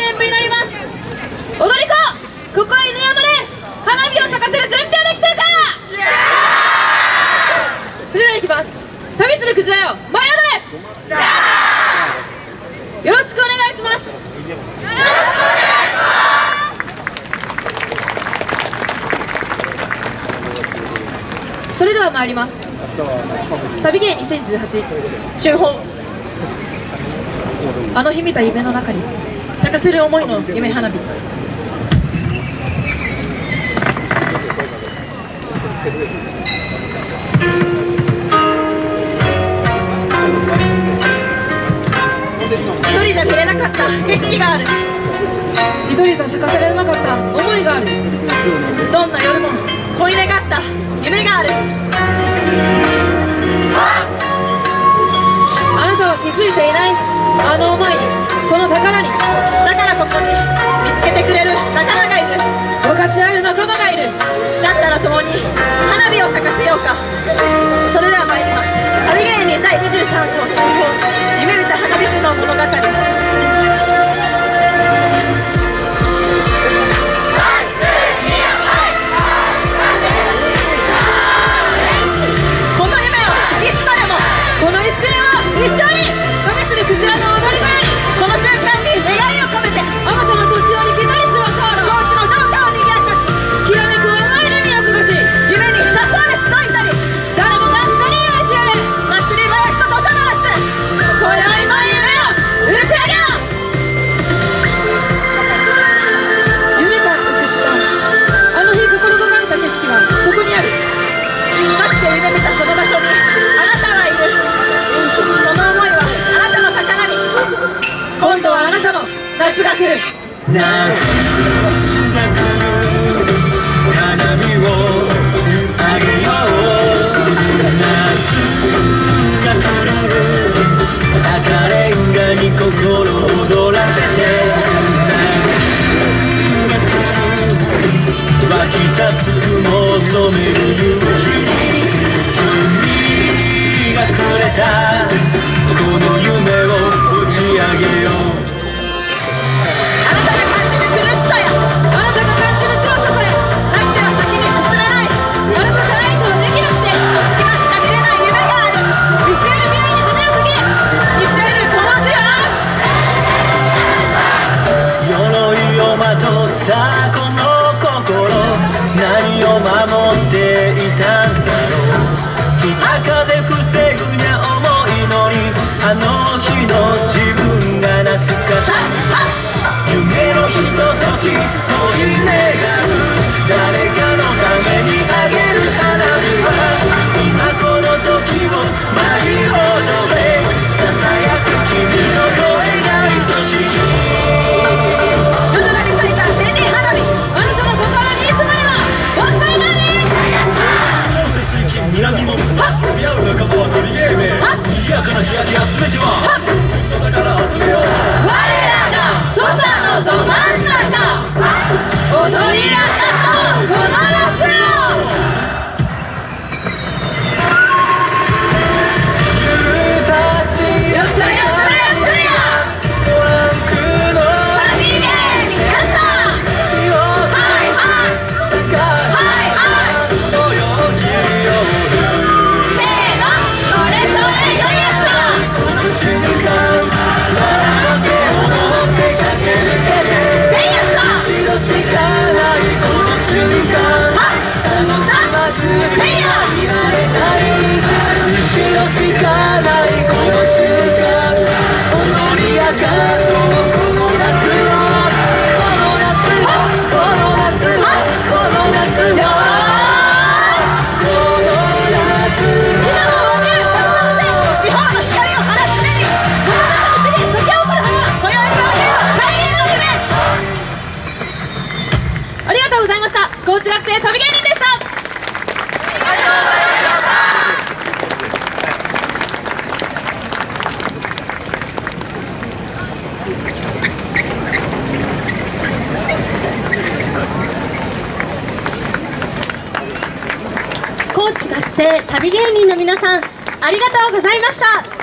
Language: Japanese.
演舞になります。踊り子ここ犬山で花火を咲かせる準備はできてるかそれではいきます旅するクジラよ舞い踊れよろしくお願いします。よろしくお願いします。それでは参ります。旅芸2018春本。あの日見た夢の中に。咲かせる思いの夢花火。一人じゃ見れなかった。景色がある。一人じゃ咲かせられなかった。思いがある。どんな夜も恋願った。夢がある。あなたは気づいていない。あの思いにその宝に。だからここに見つけてくれる。仲間がいる。分かち合える仲間がいる。だったら共に花火を咲かせようか。それでは参ります。旅芸人第23章春本夢見た花火師の物語今度はあなたの夏が来る。夏が来る。花火をあげよう夏が来る。赤レンガに心躍らせて夏が来る。湧き立つ雲を染める。夕まかな日焼け集めてはだから集めよう我らが土佐のど真ん中。踊り明かそうこの生旅芸人の皆さんありがとうございました。